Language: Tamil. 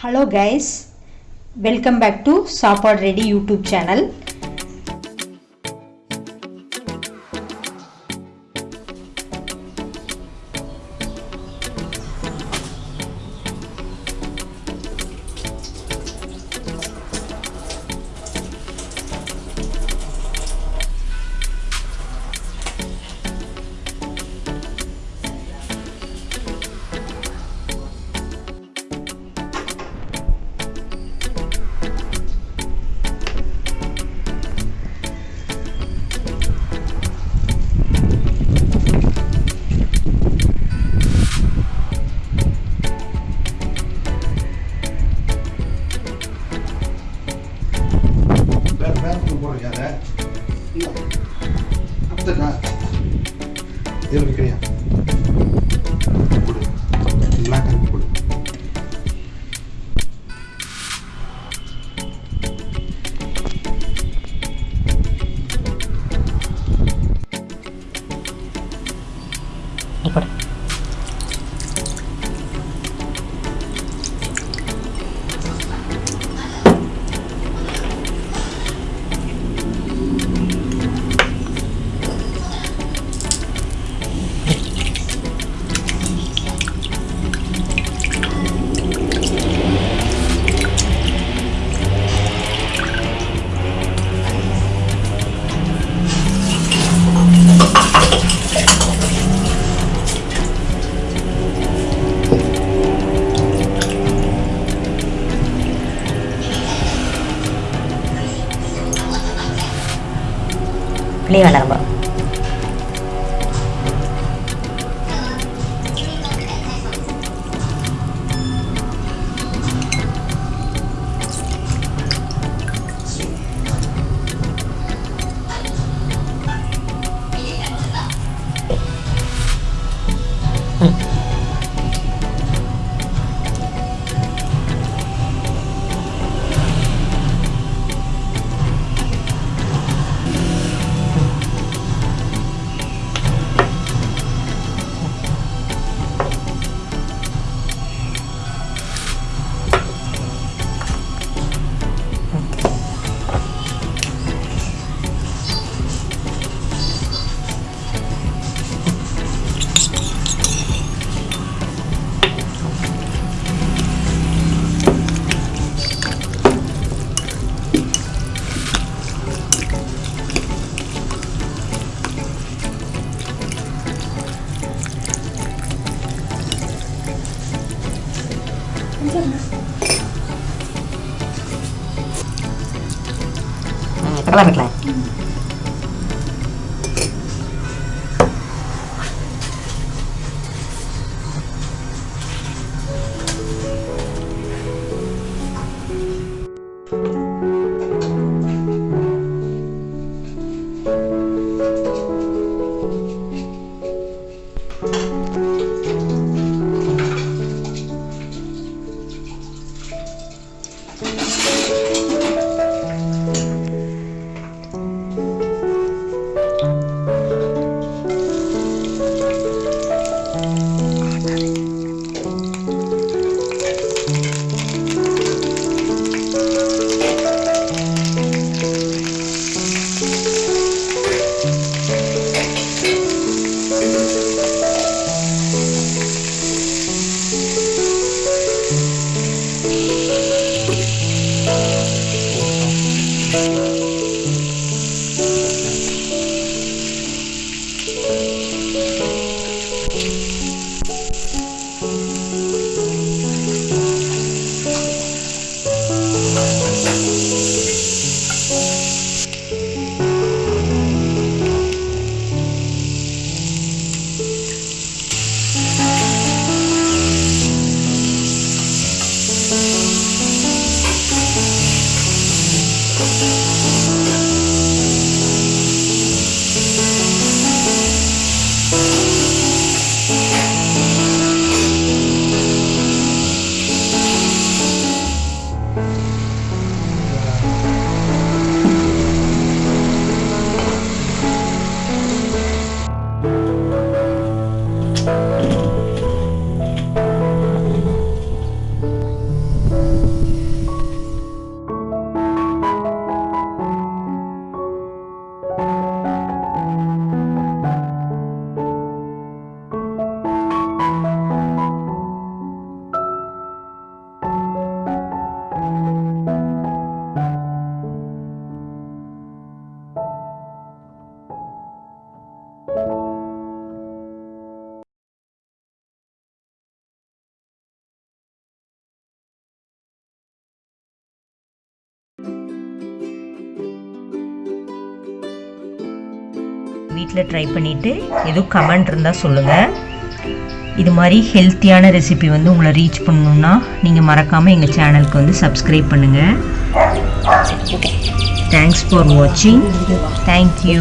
hello guys welcome back to Sapod ready youtube channel. da cara. Me. புளி வேணாம் Hmm, terlalu Hmm. வீட்டில் ட்ரை பண்ணிவிட்டு எதுவும் கமெண்ட் இருந்தால் சொல்லுங்கள் இது மாதிரி ஹெல்த்தியான ரெசிபி வந்து உங்களை ரீச் பண்ணணுன்னா நீங்கள் மறக்காமல் எங்கள் சேனலுக்கு வந்து சப்ஸ்கிரைப் பண்ணுங்கள் தேங்க்ஸ் ஃபார் வாட்சிங் தேங்க்யூ